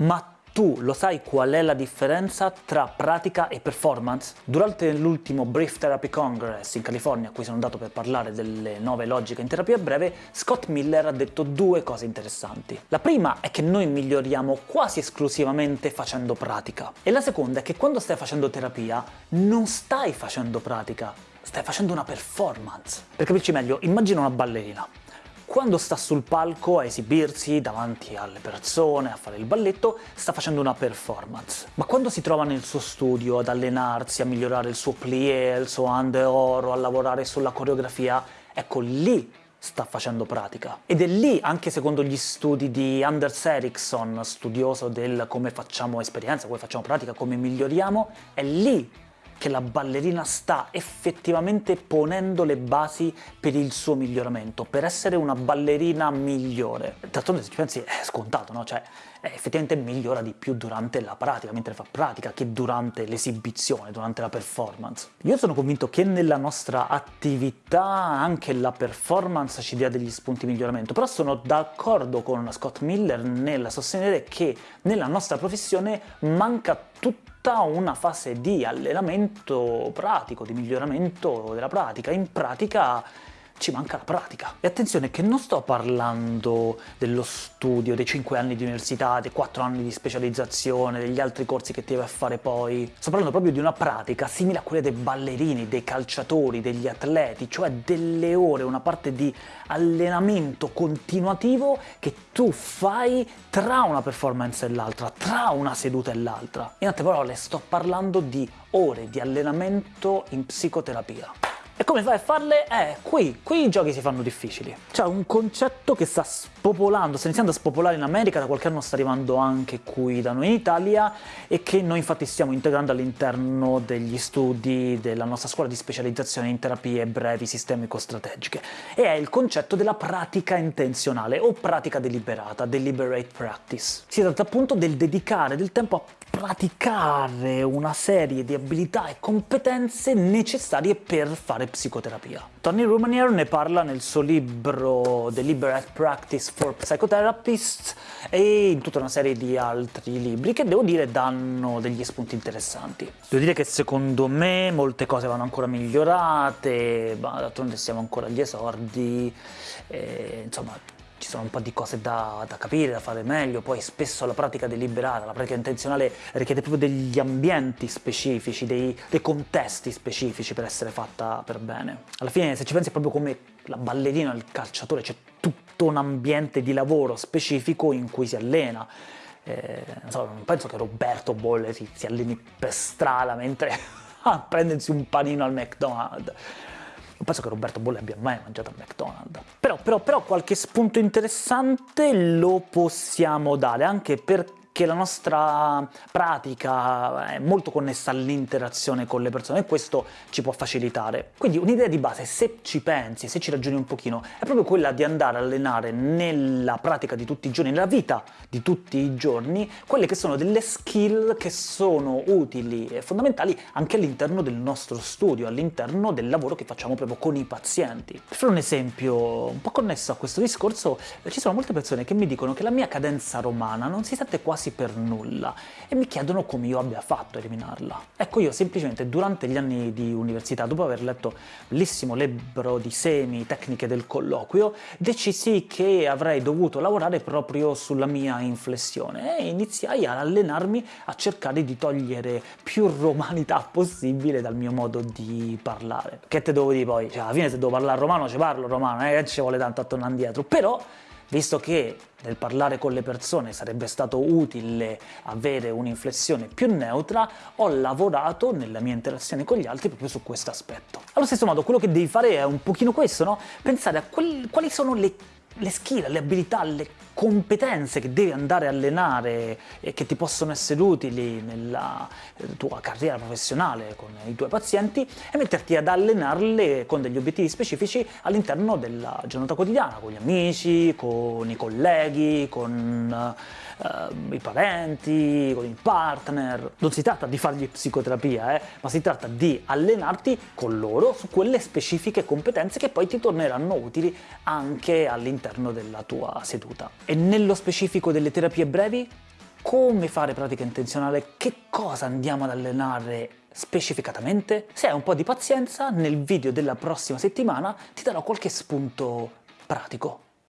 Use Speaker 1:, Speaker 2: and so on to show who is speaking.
Speaker 1: Ma tu lo sai qual è la differenza tra pratica e performance? Durante l'ultimo Brief Therapy Congress in California, a cui sono andato per parlare delle nuove logiche in terapia breve, Scott Miller ha detto due cose interessanti. La prima è che noi miglioriamo quasi esclusivamente facendo pratica, e la seconda è che quando stai facendo terapia non stai facendo pratica, stai facendo una performance. Per capirci meglio, immagina una ballerina quando sta sul palco a esibirsi davanti alle persone, a fare il balletto, sta facendo una performance. Ma quando si trova nel suo studio ad allenarsi, a migliorare il suo plié, il suo oro, a lavorare sulla coreografia, ecco lì sta facendo pratica. Ed è lì, anche secondo gli studi di Anders Ericsson, studioso del come facciamo esperienza, come facciamo pratica, come miglioriamo, è lì che la ballerina sta effettivamente ponendo le basi per il suo miglioramento, per essere una ballerina migliore. D'altronde se ci pensi è scontato, no? Cioè, effettivamente migliora di più durante la pratica, mentre fa pratica, che durante l'esibizione, durante la performance. Io sono convinto che nella nostra attività anche la performance ci dia degli spunti di miglioramento, però sono d'accordo con Scott Miller nel sostenere che nella nostra professione manca tutta una fase di allenamento pratico, di miglioramento della pratica. In pratica ci manca la pratica. E attenzione che non sto parlando dello studio, dei 5 anni di università, dei 4 anni di specializzazione, degli altri corsi che ti devi fare poi. Sto parlando proprio di una pratica simile a quella dei ballerini, dei calciatori, degli atleti, cioè delle ore, una parte di allenamento continuativo che tu fai tra una performance e l'altra, tra una seduta e l'altra. In altre parole, sto parlando di ore di allenamento in psicoterapia. E come fai a farle? Eh, qui, qui i giochi si fanno difficili. C'è un concetto che sta spopolando, sta iniziando a spopolare in America, da qualche anno sta arrivando anche qui da noi in Italia, e che noi infatti stiamo integrando all'interno degli studi della nostra scuola di specializzazione in terapie brevi sistemico-strategiche. E è il concetto della pratica intenzionale, o pratica deliberata, deliberate practice. Si tratta appunto del dedicare del tempo a praticare una serie di abilità e competenze necessarie per fare psicoterapia. Tony Rumanier ne parla nel suo libro Deliberate Practice for Psychotherapists e in tutta una serie di altri libri che devo dire danno degli spunti interessanti. Devo dire che secondo me molte cose vanno ancora migliorate, ma d'altronde siamo ancora agli esordi, e, insomma ci sono un po' di cose da, da, capire, da fare meglio, poi spesso la pratica deliberata, la pratica intenzionale richiede proprio degli ambienti specifici, dei, dei contesti specifici per essere fatta per bene. Alla fine se ci pensi proprio come la ballerina, il calciatore, c'è tutto un ambiente di lavoro specifico in cui si allena. Eh, non, so, non penso che Roberto Bolle si, si alleni per strada mentre a prendersi un panino al McDonald's non penso che Roberto Bolle abbia mai mangiato al McDonald's. Però, però, però qualche spunto interessante lo possiamo dare, anche perché che la nostra pratica è molto connessa all'interazione con le persone e questo ci può facilitare. Quindi un'idea di base, se ci pensi, se ci ragioni un pochino, è proprio quella di andare a allenare nella pratica di tutti i giorni, nella vita di tutti i giorni, quelle che sono delle skill che sono utili e fondamentali anche all'interno del nostro studio, all'interno del lavoro che facciamo proprio con i pazienti. Per fare un esempio un po' connesso a questo discorso, ci sono molte persone che mi dicono che la mia cadenza romana non si sente quasi quasi per nulla e mi chiedono come io abbia fatto a eliminarla. Ecco io semplicemente durante gli anni di università, dopo aver letto bellissimo libro di semi, tecniche del colloquio, decisi che avrei dovuto lavorare proprio sulla mia inflessione e iniziai ad allenarmi a cercare di togliere più romanità possibile dal mio modo di parlare. Che te devo dire poi? Cioè alla fine se devo parlare romano ci parlo romano, non che ci vuole tanto a tornare indietro, però visto che nel parlare con le persone sarebbe stato utile avere un'inflessione più neutra, ho lavorato nella mia interazione con gli altri proprio su questo aspetto. Allo stesso modo, quello che devi fare è un pochino questo, no? Pensare a quali, quali sono le le skill, le abilità, le competenze che devi andare a allenare e che ti possono essere utili nella eh, tua carriera professionale con i tuoi pazienti e metterti ad allenarle con degli obiettivi specifici all'interno della giornata quotidiana, con gli amici, con i colleghi, con uh, i parenti, con il partner. Non si tratta di fargli psicoterapia, eh, ma si tratta di allenarti con loro su quelle specifiche competenze che poi ti torneranno utili anche all'interno della tua seduta. E nello specifico delle terapie brevi? come fare pratica intenzionale, che cosa andiamo ad allenare specificatamente? Se hai un po' di pazienza, nel video della prossima settimana ti darò qualche spunto pratico.